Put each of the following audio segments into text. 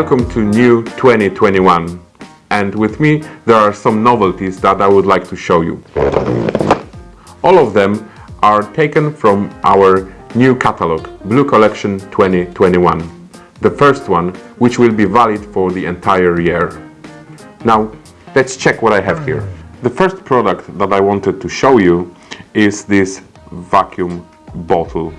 Welcome to new 2021 and with me there are some novelties that I would like to show you. All of them are taken from our new catalog, Blue Collection 2021. The first one, which will be valid for the entire year. Now, let's check what I have here. The first product that I wanted to show you is this vacuum bottle.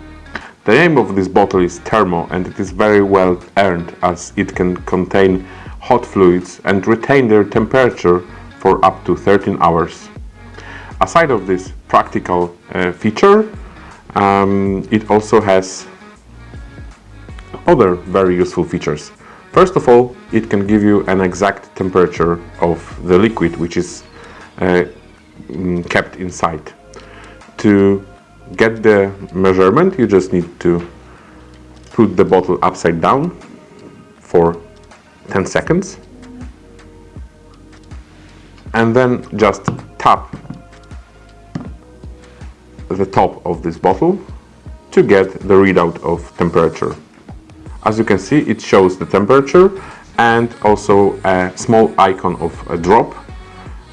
The name of this bottle is Thermo and it is very well earned as it can contain hot fluids and retain their temperature for up to 13 hours. Aside of this practical uh, feature, um, it also has other very useful features. First of all, it can give you an exact temperature of the liquid which is uh, mm, kept inside. To get the measurement, you just need to put the bottle upside down for 10 seconds and then just tap the top of this bottle to get the readout of temperature. As you can see it shows the temperature and also a small icon of a drop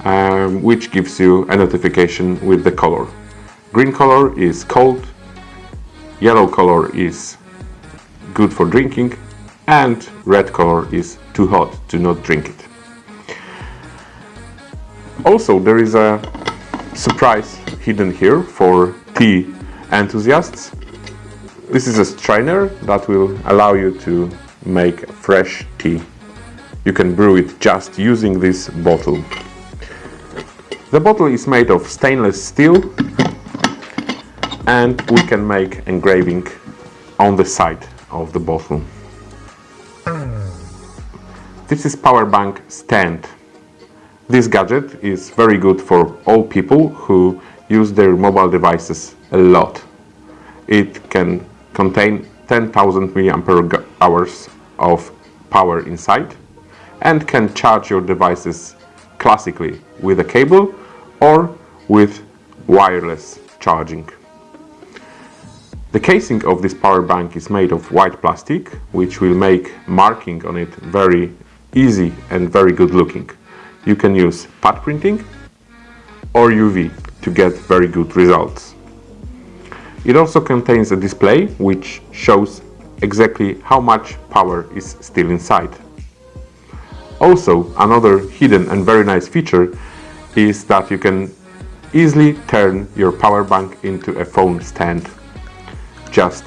um, which gives you a notification with the color. Green color is cold, yellow color is good for drinking and red color is too hot to not drink it. Also there is a surprise hidden here for tea enthusiasts. This is a strainer that will allow you to make fresh tea. You can brew it just using this bottle. The bottle is made of stainless steel and we can make engraving on the side of the bottle. This is power bank stand. This gadget is very good for all people who use their mobile devices a lot. It can contain 10,000 milliampere hours of power inside and can charge your devices classically with a cable or with wireless charging. The casing of this power bank is made of white plastic, which will make marking on it very easy and very good looking. You can use pad printing or UV to get very good results. It also contains a display which shows exactly how much power is still inside. Also, another hidden and very nice feature is that you can easily turn your power bank into a phone stand. Just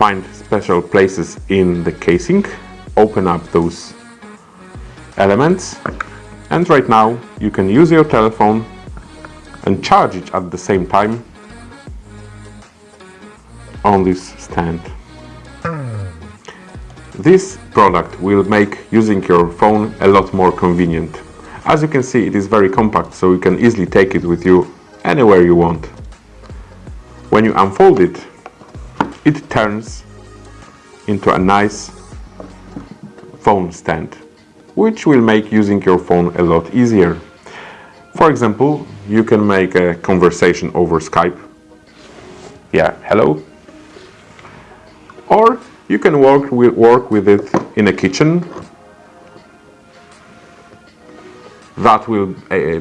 find special places in the casing open up those elements and right now you can use your telephone and charge it at the same time on this stand. This product will make using your phone a lot more convenient. As you can see it is very compact so you can easily take it with you anywhere you want. When you unfold it, it turns into a nice phone stand, which will make using your phone a lot easier. For example, you can make a conversation over Skype. Yeah, hello. Or you can work with, work with it in a kitchen. That will, uh,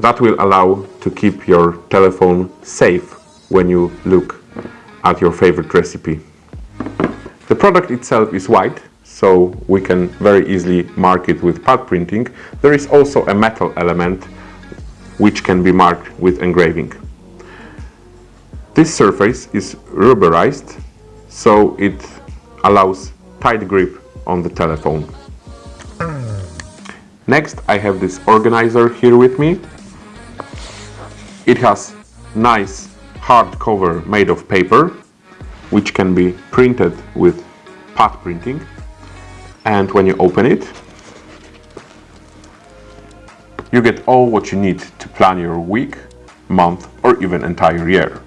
that will allow to keep your telephone safe when you look at your favorite recipe. The product itself is white, so we can very easily mark it with pad printing. There is also a metal element which can be marked with engraving. This surface is rubberized, so it allows tight grip on the telephone. Next I have this organizer here with me. It has nice hard cover made of paper, which can be printed with pad printing and when you open it you get all what you need to plan your week, month or even entire year.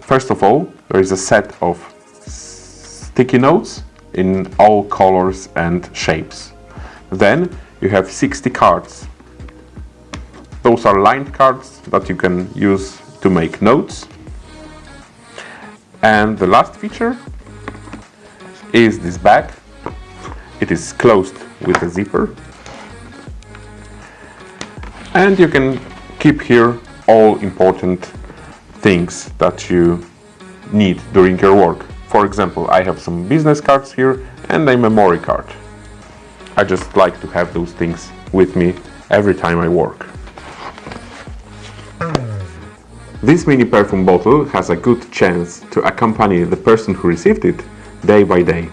First of all, there is a set of sticky notes in all colors and shapes. Then you have 60 cards. Those are lined cards that you can use to make notes. And the last feature is this bag. It is closed with a zipper. And you can keep here all important things that you need during your work. For example, I have some business cards here and a memory card. I just like to have those things with me every time I work. This mini perfume bottle has a good chance to accompany the person who received it day by day.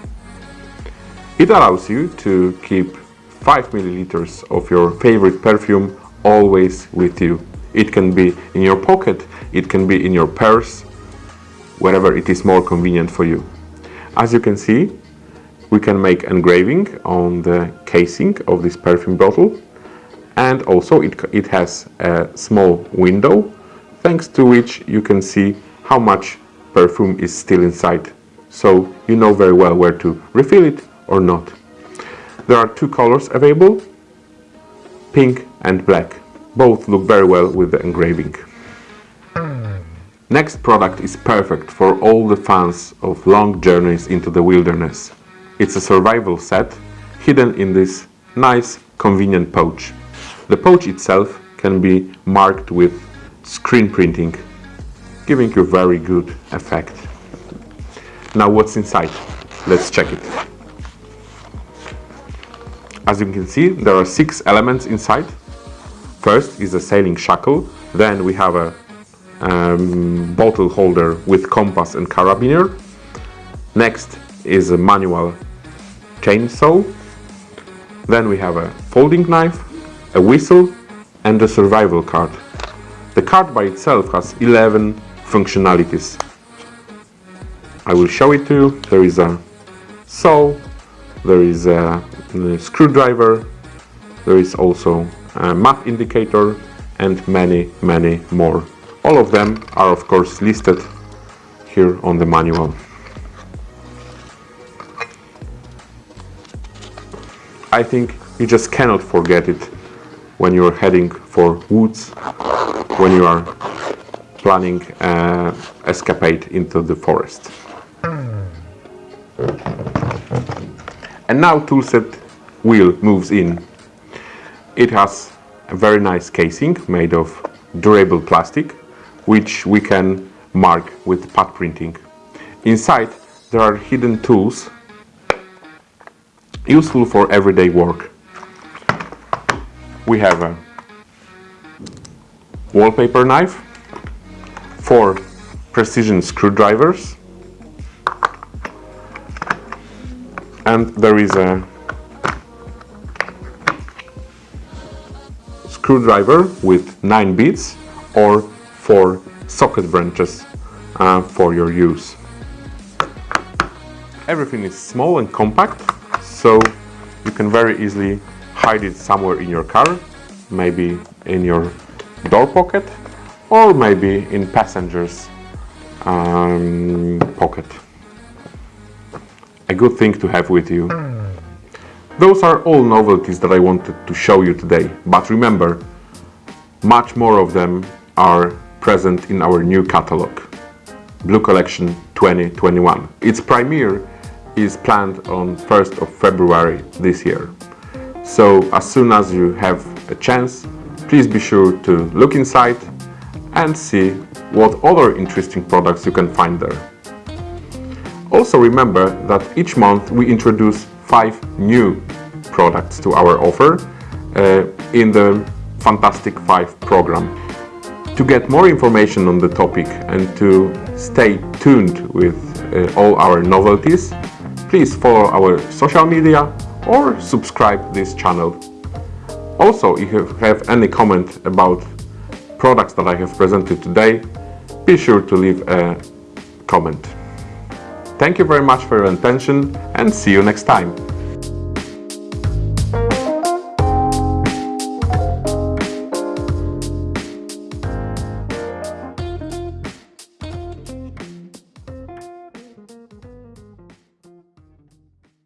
It allows you to keep 5 milliliters of your favorite perfume always with you. It can be in your pocket, it can be in your purse, wherever it is more convenient for you. As you can see, we can make engraving on the casing of this perfume bottle and also it, it has a small window thanks to which you can see how much perfume is still inside. So you know very well where to refill it or not. There are two colors available, pink and black. Both look very well with the engraving. Next product is perfect for all the fans of long journeys into the wilderness. It's a survival set hidden in this nice convenient pouch. The pouch itself can be marked with screen printing, giving you very good effect. Now what's inside? Let's check it. As you can see, there are six elements inside. First is a sailing shackle, then we have a um, bottle holder with compass and carabiner. Next is a manual chainsaw. Then we have a folding knife, a whistle and a survival card. Card by itself has 11 functionalities. I will show it to you. There is a saw, there is a, mm, a screwdriver, there is also a map indicator and many, many more. All of them are of course listed here on the manual. I think you just cannot forget it when you're heading for woods when you are planning an escapade into the forest. And now toolset wheel moves in. It has a very nice casing made of durable plastic, which we can mark with pad printing. Inside there are hidden tools useful for everyday work. We have a wallpaper knife, four precision screwdrivers, and there is a screwdriver with nine bits or four socket branches uh, for your use. Everything is small and compact, so you can very easily hide it somewhere in your car, maybe in your door pocket or maybe in passenger's um, pocket. A good thing to have with you. Those are all novelties that I wanted to show you today, but remember, much more of them are present in our new catalog, Blue Collection 2021. Its premiere is planned on 1st of February this year. So as soon as you have a chance, please be sure to look inside and see what other interesting products you can find there. Also remember that each month we introduce five new products to our offer uh, in the Fantastic 5 program. To get more information on the topic and to stay tuned with uh, all our novelties, please follow our social media or subscribe this channel also, if you have any comment about products that I have presented today, be sure to leave a comment. Thank you very much for your attention and see you next time.